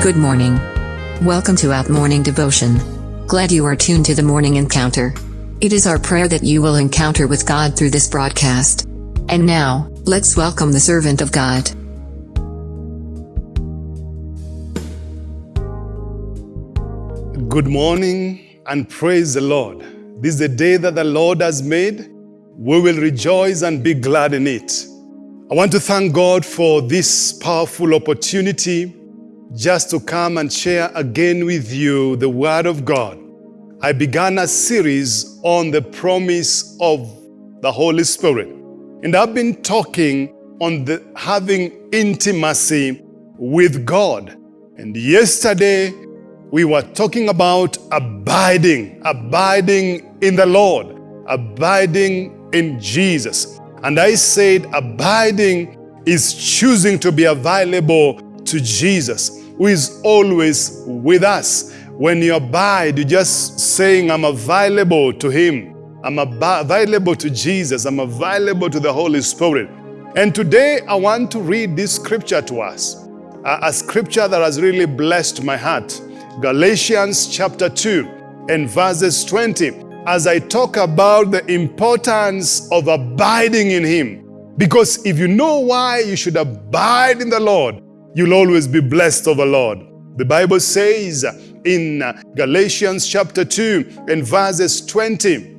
Good morning. Welcome to Out Morning Devotion. Glad you are tuned to the morning encounter. It is our prayer that you will encounter with God through this broadcast. And now, let's welcome the servant of God. Good morning and praise the Lord. This is the day that the Lord has made. We will rejoice and be glad in it. I want to thank God for this powerful opportunity just to come and share again with you the Word of God. I began a series on the promise of the Holy Spirit. And I've been talking on the having intimacy with God. And yesterday we were talking about abiding, abiding in the Lord, abiding in Jesus. And I said abiding is choosing to be available to Jesus, who is always with us. When you abide, you're just saying, I'm available to Him. I'm available to Jesus. I'm available to the Holy Spirit. And today I want to read this scripture to us, a, a scripture that has really blessed my heart. Galatians chapter 2 and verses 20 as I talk about the importance of abiding in Him. Because if you know why you should abide in the Lord, you'll always be blessed of the Lord. The Bible says in Galatians chapter 2 and verses 20,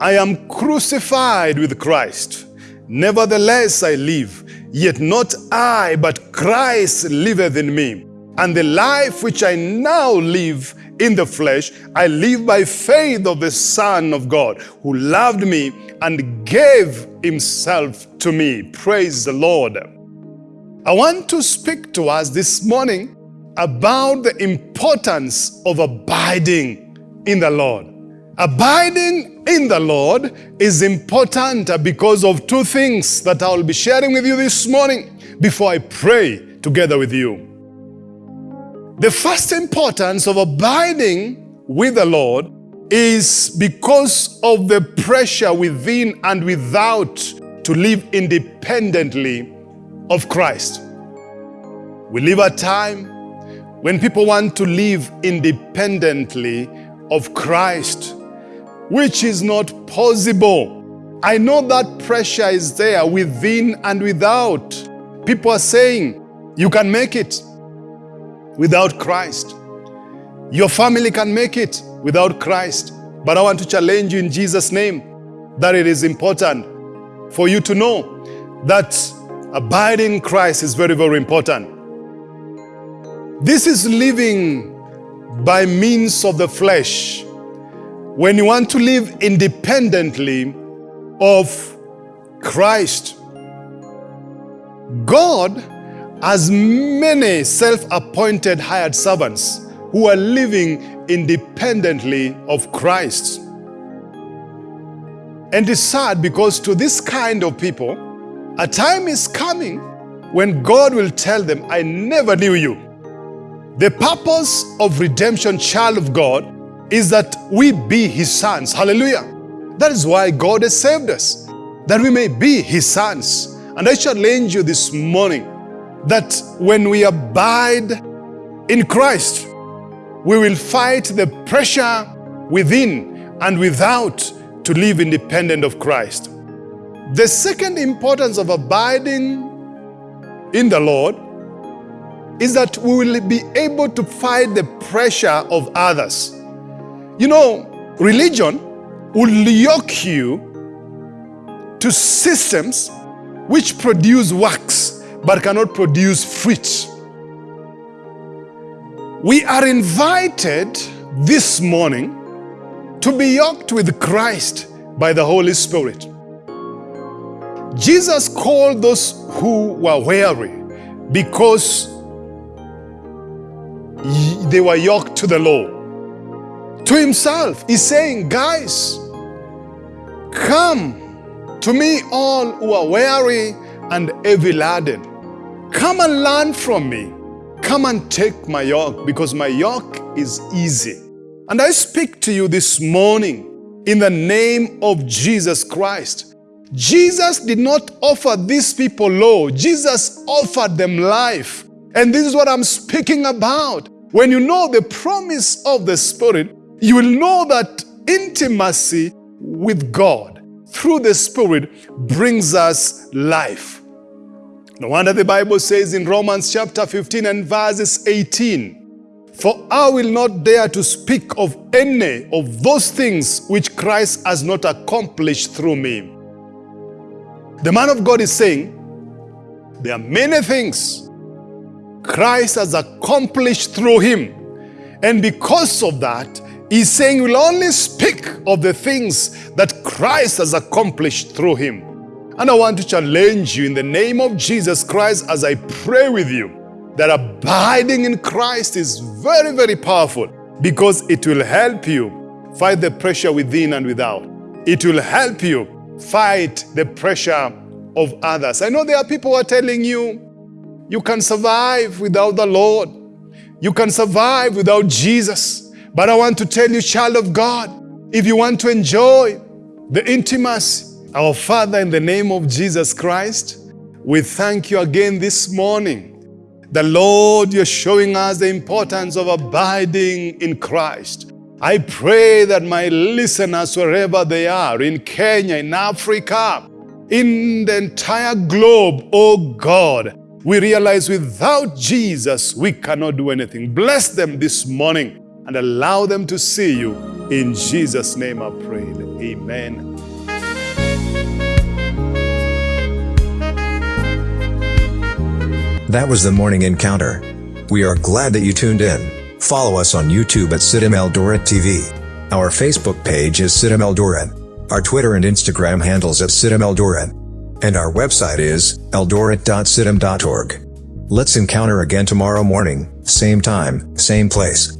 I am crucified with Christ. Nevertheless I live, yet not I, but Christ liveth in me. And the life which I now live in the flesh, I live by faith of the Son of God, who loved me and gave himself to me. Praise the Lord. I want to speak to us this morning about the importance of abiding in the Lord. Abiding in the Lord is important because of two things that I will be sharing with you this morning before I pray together with you. The first importance of abiding with the Lord is because of the pressure within and without to live independently of Christ. We live a time when people want to live independently of Christ, which is not possible. I know that pressure is there within and without. People are saying, you can make it without Christ. Your family can make it without Christ. But I want to challenge you in Jesus' name that it is important for you to know that abiding in Christ is very, very important. This is living by means of the flesh. When you want to live independently of Christ, God as many self-appointed hired servants who are living independently of Christ. And it's sad because to this kind of people, a time is coming when God will tell them, I never knew you. The purpose of redemption, child of God, is that we be His sons. Hallelujah. That is why God has saved us, that we may be His sons. And I challenge you this morning that when we abide in Christ, we will fight the pressure within and without to live independent of Christ. The second importance of abiding in the Lord is that we will be able to fight the pressure of others. You know, religion will yoke you to systems which produce works but cannot produce fruit. We are invited this morning to be yoked with Christ by the Holy Spirit. Jesus called those who were weary because they were yoked to the law. To himself, he's saying, guys, come to me all who are weary and heavy laden Come and learn from me. Come and take my yoke because my yoke is easy. And I speak to you this morning in the name of Jesus Christ. Jesus did not offer these people law. Jesus offered them life. And this is what I'm speaking about. When you know the promise of the Spirit, you will know that intimacy with God through the Spirit brings us life. No wonder the Bible says in Romans chapter 15 and verses 18, For I will not dare to speak of any of those things which Christ has not accomplished through me. The man of God is saying, there are many things Christ has accomplished through him. And because of that, he's saying we'll only speak of the things that Christ has accomplished through him. And I want to challenge you in the name of Jesus Christ as I pray with you that abiding in Christ is very, very powerful because it will help you fight the pressure within and without. It will help you fight the pressure of others. I know there are people who are telling you, you can survive without the Lord. You can survive without Jesus. But I want to tell you, child of God, if you want to enjoy the intimacy, our Father, in the name of Jesus Christ, we thank you again this morning. The Lord, you're showing us the importance of abiding in Christ. I pray that my listeners, wherever they are, in Kenya, in Africa, in the entire globe, oh God, we realize without Jesus, we cannot do anything. Bless them this morning and allow them to see you. In Jesus' name I pray. Amen. That was the morning encounter. We are glad that you tuned in. Follow us on YouTube at CITAM Eldoret TV. Our Facebook page is CITAM Eldoret. Our Twitter and Instagram handles at CITAM Eldoret. And our website is eldoret.citam.org. Let's encounter again tomorrow morning, same time, same place.